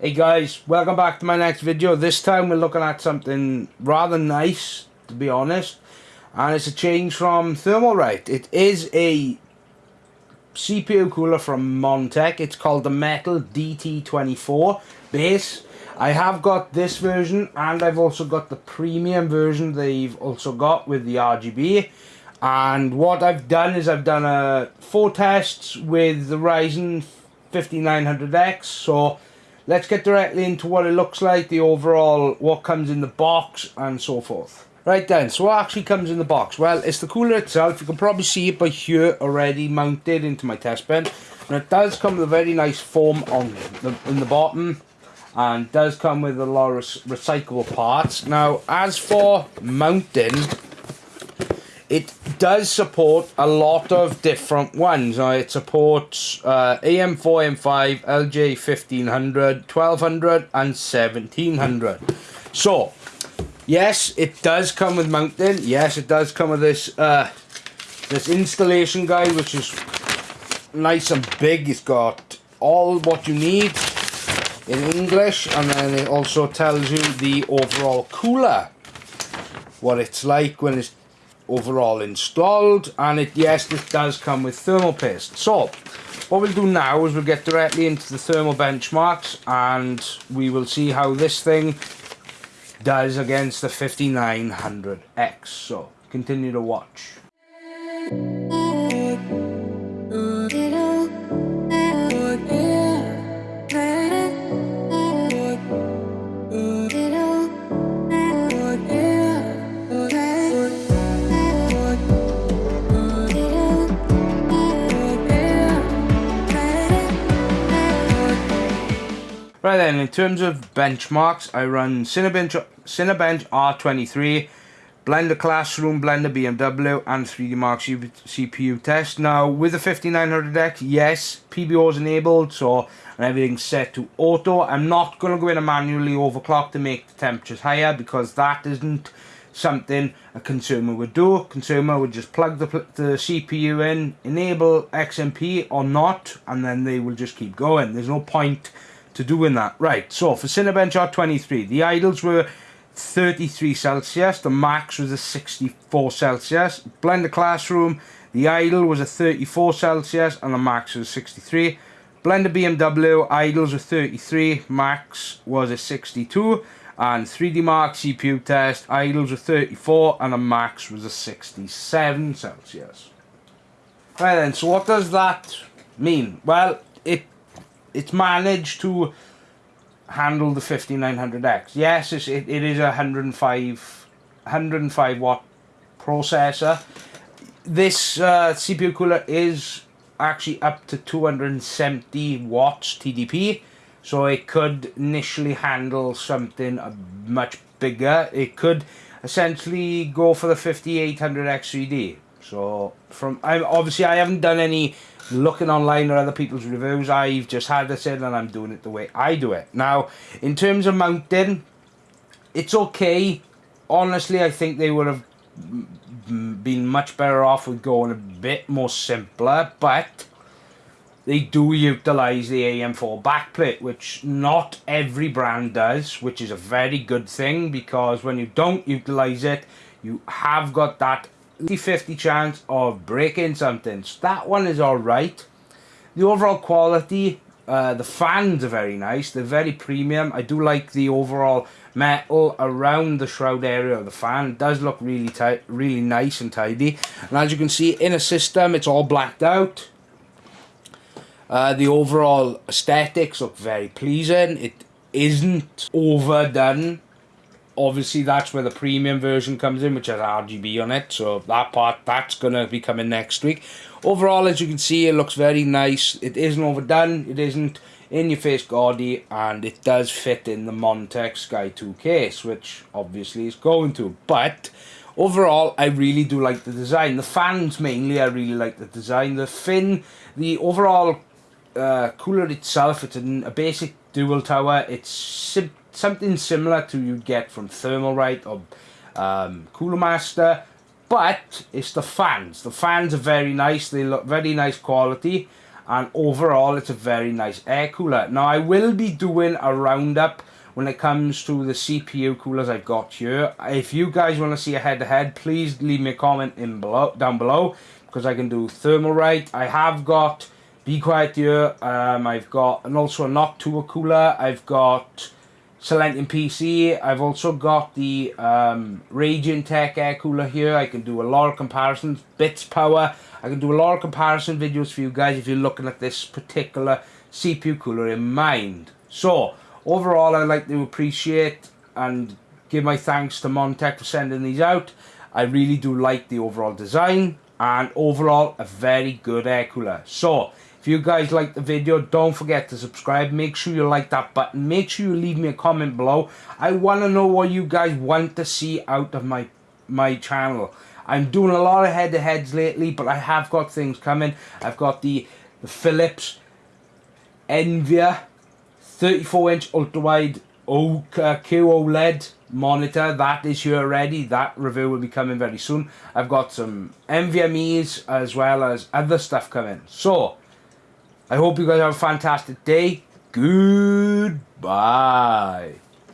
Hey guys, welcome back to my next video. This time we're looking at something rather nice, to be honest. And it's a change from Thermalright. It is a CPU cooler from Montech. It's called the Metal DT24 base. I have got this version and I've also got the premium version they've also got with the RGB. And what I've done is I've done a four tests with the Ryzen 5900X. So let's get directly into what it looks like, the overall, what comes in the box, and so forth. Right then, so what actually comes in the box? Well, it's the cooler itself. You can probably see it by here already mounted into my test bed. And it does come with a very nice foam on the, in the bottom. And does come with a lot of recyclable parts. Now, as for mounting, it does support a lot of different ones. Uh, it supports uh, AM4, AM5, LJ1500, 1200 and 1700. So, yes, it does come with mounting. Yes, it does come with this uh, this installation guide, which is nice and big. It's got all what you need in English, and then it also tells you the overall cooler, what it's like when it's overall installed and it yes it does come with thermal paste. So what we'll do now is we'll get directly into the thermal benchmarks and we will see how this thing does against the 5900X so continue to watch Right then, in terms of benchmarks, I run Cinebench, Cinebench R23, Blender Classroom, Blender BMW, and 3D Mark CPU test. Now, with the 5900X, yes, PBO is enabled, so and everything's set to auto. I'm not going to go in and manually overclock to make the temperatures higher because that isn't something a consumer would do. Consumer would just plug the, the CPU in, enable XMP or not, and then they will just keep going. There's no point to doing that. Right, so for Cinebench R23, the idles were 33 Celsius, the max was a 64 Celsius. Blender Classroom, the idle was a 34 Celsius and the max was 63. Blender BMW, idles were 33, max was a 62. And 3D Mark CPU test, idles were 34 and the max was a 67 Celsius. Right then, so what does that mean? Well, it it's managed to handle the 5900X. Yes, it's, it, it is a 105, 105 watt processor. This uh, CPU cooler is actually up to 270 watts TDP. So it could initially handle something much bigger. It could essentially go for the 5800X3D. So from I obviously I haven't done any looking online or other people's reviews. I've just had this in and I'm doing it the way I do it. Now, in terms of mounting, it's okay. Honestly, I think they would have been much better off with going a bit more simpler, but they do utilize the AM4 backplate, which not every brand does, which is a very good thing because when you don't utilize it, you have got that 50-50 chance of breaking something. So that one is alright. The overall quality, uh, the fans are very nice. They're very premium. I do like the overall metal around the shroud area of the fan. It does look really tight, really nice and tidy. And as you can see, in a system, it's all blacked out. Uh, the overall aesthetics look very pleasing. It isn't overdone obviously that's where the premium version comes in which has RGB on it so that part that's gonna be coming next week. Overall as you can see it looks very nice. It isn't overdone it isn't in your face gaudy and it does fit in the Montech Sky 2 case which obviously is going to. But overall I really do like the design. The fans mainly I really like the design. The fin the overall uh, cooler itself it's a, a basic dual tower. It's simple something similar to you'd get from Thermalright or um, Cooler Master, but it's the fans. The fans are very nice. They look very nice quality, and overall it's a very nice air cooler. Now I will be doing a roundup when it comes to the CPU coolers I've got here. If you guys want to see a head-to-head, -head, please leave me a comment in below down below because I can do Thermalright. I have got Be Quiet here. Um, I've got and also a Noctua cooler. I've got Silentium PC. I've also got the um, Raijintek air cooler here. I can do a lot of comparisons. Bits Power. I can do a lot of comparison videos for you guys if you're looking at this particular CPU cooler in mind. So, overall I'd like to appreciate and give my thanks to Montech for sending these out. I really do like the overall design and overall a very good air cooler. So, you guys like the video, don't forget to subscribe. Make sure you like that button. Make sure you leave me a comment below. I want to know what you guys want to see out of my my channel. I'm doing a lot of head-to-heads lately, but I have got things coming. I've got the, the Philips Evnia 34-inch ultra-wide QOLED uh, monitor that is here already that review will be coming very soon I've got some NVMe's as well as other stuff coming so I hope you guys have a fantastic day. Goodbye.